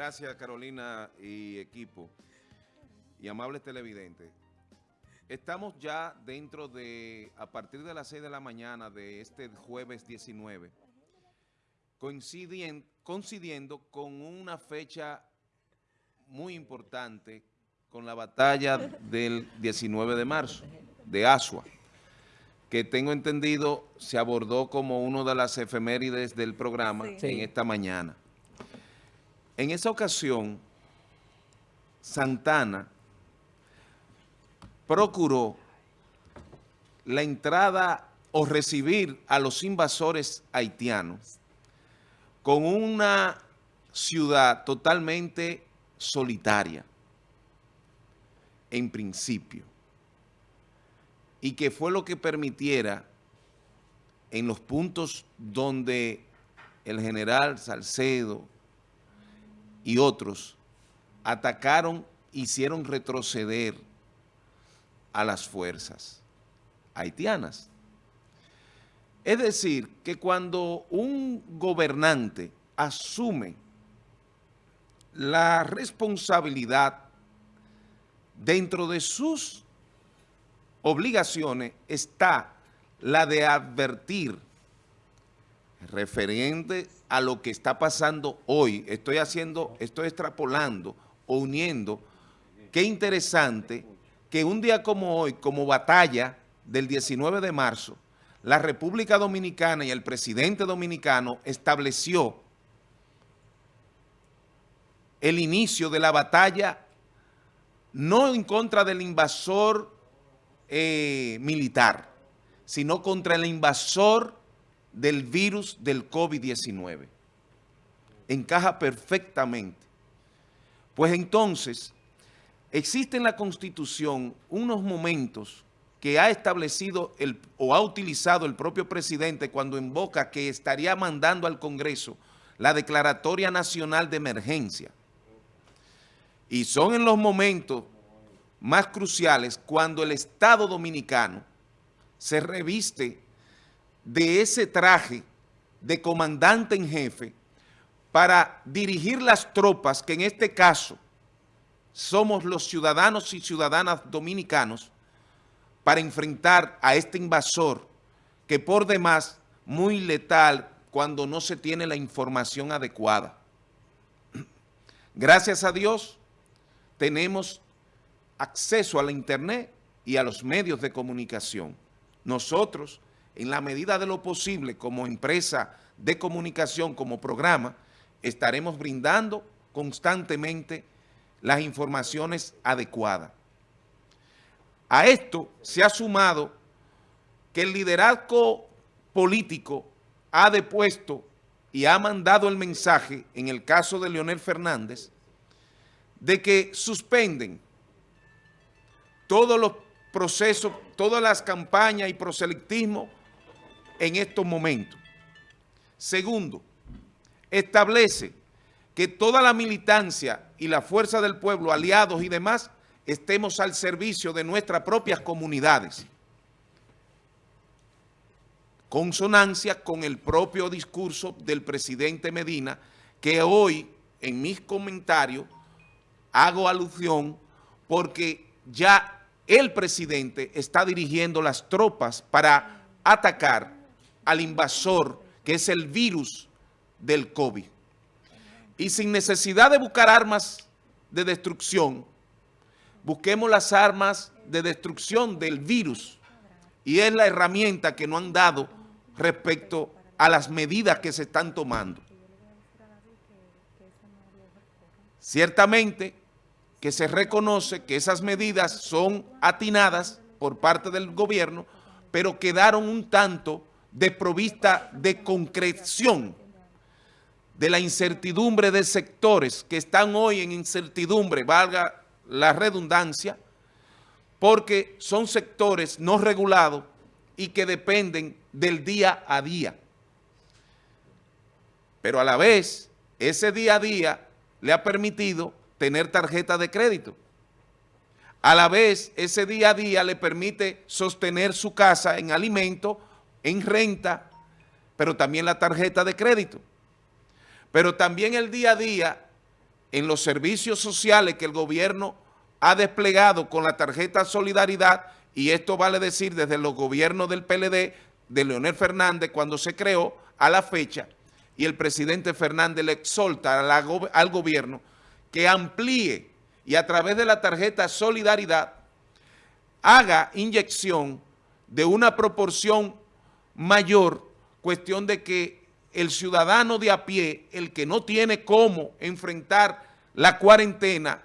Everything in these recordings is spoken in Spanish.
Gracias Carolina y equipo y amables televidentes. Estamos ya dentro de, a partir de las 6 de la mañana de este jueves 19, coincidiendo, coincidiendo con una fecha muy importante con la batalla del 19 de marzo de Asua, que tengo entendido se abordó como una de las efemérides del programa en esta mañana. En esa ocasión, Santana procuró la entrada o recibir a los invasores haitianos con una ciudad totalmente solitaria, en principio, y que fue lo que permitiera en los puntos donde el general Salcedo y otros atacaron, hicieron retroceder a las fuerzas haitianas. Es decir, que cuando un gobernante asume la responsabilidad dentro de sus obligaciones está la de advertir referente a lo que está pasando hoy. Estoy haciendo, estoy extrapolando o uniendo. Qué interesante que un día como hoy, como batalla del 19 de marzo, la República Dominicana y el presidente dominicano estableció el inicio de la batalla no en contra del invasor eh, militar, sino contra el invasor del virus del COVID-19. Encaja perfectamente. Pues entonces, existe en la Constitución unos momentos que ha establecido el, o ha utilizado el propio presidente cuando invoca que estaría mandando al Congreso la Declaratoria Nacional de Emergencia. Y son en los momentos más cruciales cuando el Estado Dominicano se reviste de ese traje de comandante en jefe para dirigir las tropas, que en este caso somos los ciudadanos y ciudadanas dominicanos, para enfrentar a este invasor que por demás muy letal cuando no se tiene la información adecuada. Gracias a Dios tenemos acceso a la internet y a los medios de comunicación. Nosotros en la medida de lo posible, como empresa de comunicación, como programa, estaremos brindando constantemente las informaciones adecuadas. A esto se ha sumado que el liderazgo político ha depuesto y ha mandado el mensaje, en el caso de Leonel Fernández, de que suspenden todos los procesos, todas las campañas y proselitismo en estos momentos. Segundo, establece que toda la militancia y la fuerza del pueblo, aliados y demás, estemos al servicio de nuestras propias comunidades. Consonancia con el propio discurso del presidente Medina, que hoy en mis comentarios hago alusión porque ya el presidente está dirigiendo las tropas para atacar al invasor, que es el virus del COVID. Y sin necesidad de buscar armas de destrucción, busquemos las armas de destrucción del virus. Y es la herramienta que nos han dado respecto a las medidas que se están tomando. Ciertamente que se reconoce que esas medidas son atinadas por parte del gobierno, pero quedaron un tanto desprovista de concreción de la incertidumbre de sectores que están hoy en incertidumbre, valga la redundancia, porque son sectores no regulados y que dependen del día a día. Pero a la vez, ese día a día le ha permitido tener tarjeta de crédito. A la vez, ese día a día le permite sostener su casa en alimento en renta, pero también la tarjeta de crédito. Pero también el día a día en los servicios sociales que el gobierno ha desplegado con la tarjeta Solidaridad, y esto vale decir desde los gobiernos del PLD, de Leonel Fernández, cuando se creó, a la fecha, y el presidente Fernández le exhorta al gobierno que amplíe y a través de la tarjeta Solidaridad haga inyección de una proporción mayor, cuestión de que el ciudadano de a pie, el que no tiene cómo enfrentar la cuarentena,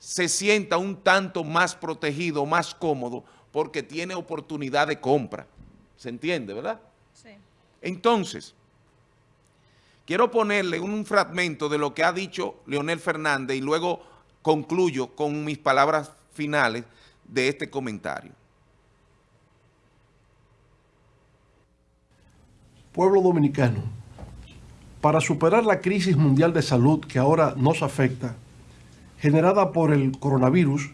se sienta un tanto más protegido, más cómodo, porque tiene oportunidad de compra. ¿Se entiende, verdad? Sí. Entonces, quiero ponerle un fragmento de lo que ha dicho Leonel Fernández y luego concluyo con mis palabras finales de este comentario. Pueblo dominicano, para superar la crisis mundial de salud que ahora nos afecta, generada por el coronavirus,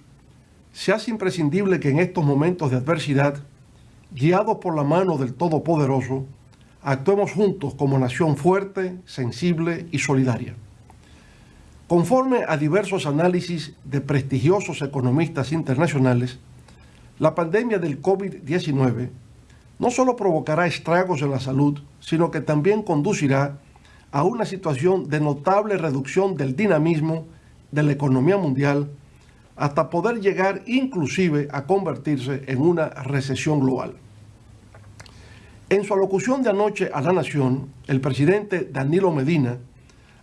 se hace imprescindible que en estos momentos de adversidad, guiados por la mano del Todopoderoso, actuemos juntos como nación fuerte, sensible y solidaria. Conforme a diversos análisis de prestigiosos economistas internacionales, la pandemia del COVID-19 no solo provocará estragos en la salud, sino que también conducirá a una situación de notable reducción del dinamismo de la economía mundial hasta poder llegar inclusive a convertirse en una recesión global. En su alocución de anoche a la Nación, el presidente Danilo Medina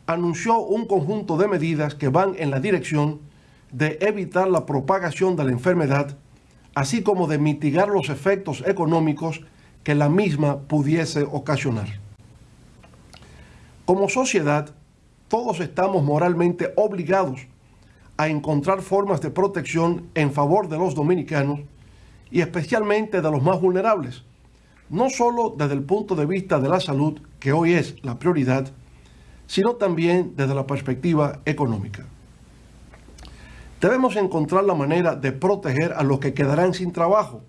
anunció un conjunto de medidas que van en la dirección de evitar la propagación de la enfermedad, así como de mitigar los efectos económicos que la misma pudiese ocasionar. Como sociedad, todos estamos moralmente obligados a encontrar formas de protección en favor de los dominicanos y especialmente de los más vulnerables, no solo desde el punto de vista de la salud, que hoy es la prioridad, sino también desde la perspectiva económica. Debemos encontrar la manera de proteger a los que quedarán sin trabajo,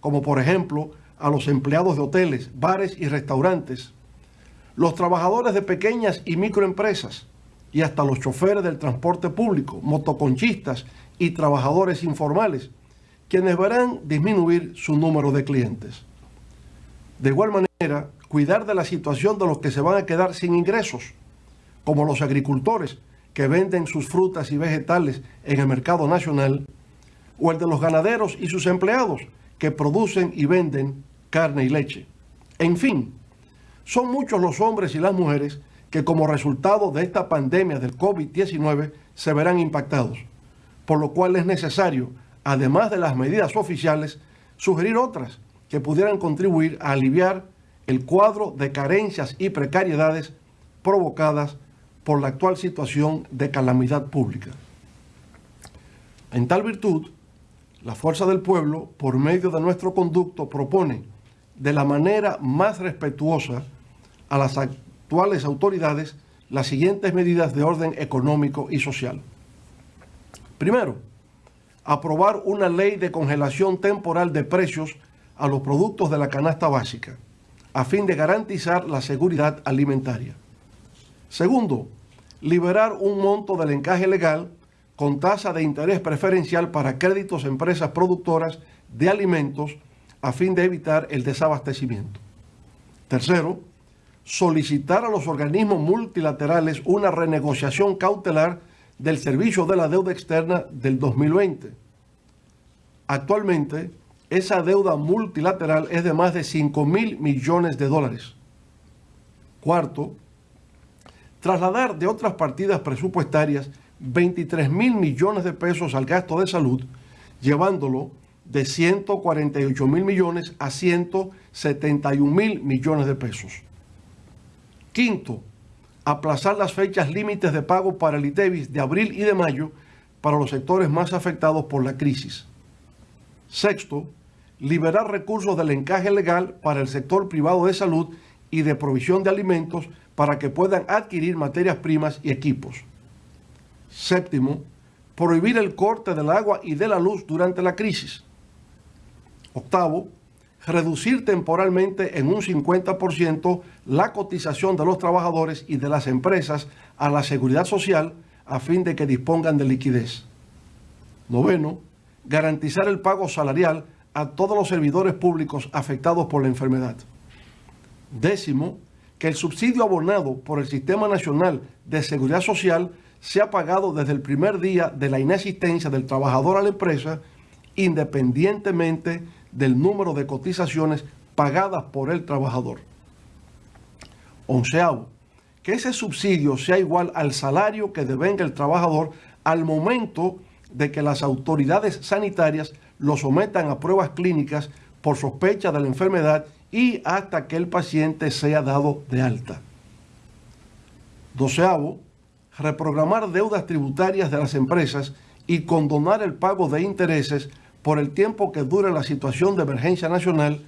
como por ejemplo a los empleados de hoteles, bares y restaurantes, los trabajadores de pequeñas y microempresas y hasta los choferes del transporte público, motoconchistas y trabajadores informales, quienes verán disminuir su número de clientes. De igual manera, cuidar de la situación de los que se van a quedar sin ingresos, como los agricultores que venden sus frutas y vegetales en el mercado nacional, o el de los ganaderos y sus empleados que producen y venden carne y leche. En fin, son muchos los hombres y las mujeres que como resultado de esta pandemia del COVID-19 se verán impactados, por lo cual es necesario, además de las medidas oficiales, sugerir otras que pudieran contribuir a aliviar el cuadro de carencias y precariedades provocadas por la actual situación de calamidad pública. En tal virtud, la Fuerza del Pueblo, por medio de nuestro conducto, propone de la manera más respetuosa a las actuales autoridades las siguientes medidas de orden económico y social. Primero, aprobar una ley de congelación temporal de precios a los productos de la canasta básica, a fin de garantizar la seguridad alimentaria. Segundo, liberar un monto del encaje legal con tasa de interés preferencial para créditos a empresas productoras de alimentos a fin de evitar el desabastecimiento. Tercero, solicitar a los organismos multilaterales una renegociación cautelar del servicio de la deuda externa del 2020. Actualmente, esa deuda multilateral es de más de 5 mil millones de dólares. Cuarto, trasladar de otras partidas presupuestarias 23 mil millones de pesos al gasto de salud, llevándolo de 148 mil millones a 171 mil millones de pesos. Quinto, aplazar las fechas límites de pago para el ITEVIS de abril y de mayo para los sectores más afectados por la crisis. Sexto, liberar recursos del encaje legal para el sector privado de salud y de provisión de alimentos para que puedan adquirir materias primas y equipos. Séptimo, prohibir el corte del agua y de la luz durante la crisis. Octavo, reducir temporalmente en un 50% la cotización de los trabajadores y de las empresas a la seguridad social a fin de que dispongan de liquidez. Noveno, garantizar el pago salarial a todos los servidores públicos afectados por la enfermedad. Décimo, que el subsidio abonado por el Sistema Nacional de Seguridad Social sea pagado desde el primer día de la inexistencia del trabajador a la empresa, independientemente del número de cotizaciones pagadas por el trabajador. Onceavo, que ese subsidio sea igual al salario que devenga el trabajador al momento de que las autoridades sanitarias lo sometan a pruebas clínicas por sospecha de la enfermedad y hasta que el paciente sea dado de alta. Doceavo, reprogramar deudas tributarias de las empresas y condonar el pago de intereses por el tiempo que dure la situación de emergencia nacional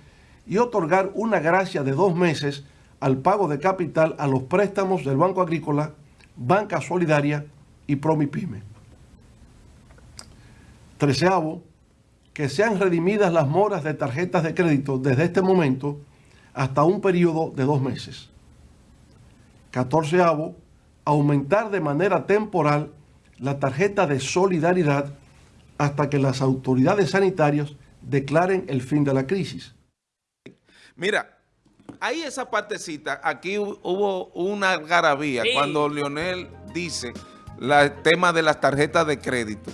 y otorgar una gracia de dos meses al pago de capital a los préstamos del Banco Agrícola, Banca Solidaria y Promipyme. Treceavo, que sean redimidas las moras de tarjetas de crédito desde este momento hasta un periodo de dos meses. Catorceavo, aumentar de manera temporal la tarjeta de solidaridad hasta que las autoridades sanitarias declaren el fin de la crisis. Mira, ahí esa partecita, aquí hubo una algarabía cuando Leonel dice el tema de las tarjetas de crédito.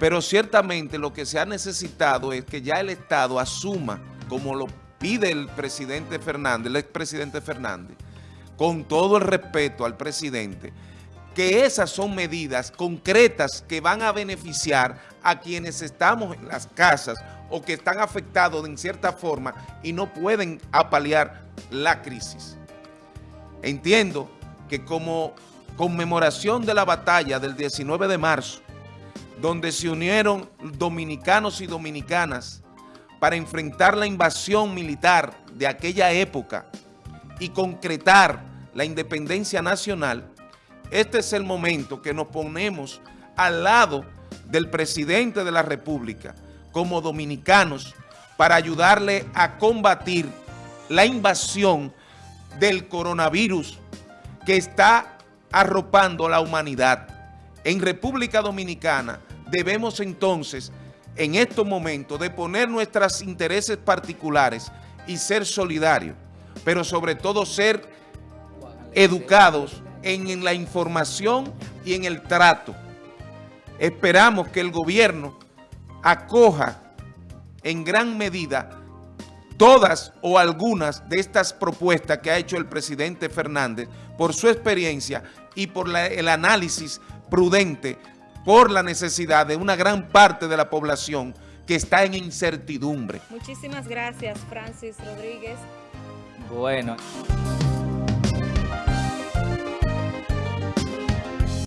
Pero ciertamente lo que se ha necesitado es que ya el Estado asuma, como lo pide el presidente Fernández, el expresidente Fernández, con todo el respeto al presidente, que esas son medidas concretas que van a beneficiar a quienes estamos en las casas o que están afectados en cierta forma y no pueden apalear la crisis. Entiendo que como conmemoración de la batalla del 19 de marzo, donde se unieron dominicanos y dominicanas para enfrentar la invasión militar de aquella época y concretar la independencia nacional, este es el momento que nos ponemos al lado del presidente de la República como dominicanos para ayudarle a combatir la invasión del coronavirus que está arropando a la humanidad. En República Dominicana debemos entonces, en estos momentos, de poner nuestros intereses particulares y ser solidarios, pero sobre todo ser educados en, la información y en el trato. Esperamos que el gobierno acoja en gran medida todas o algunas de estas propuestas que ha hecho el presidente Fernández por su experiencia y por el análisis prudente por la necesidad de una gran parte de la población que está en incertidumbre. Muchísimas gracias, Francis Rodríguez. Bueno.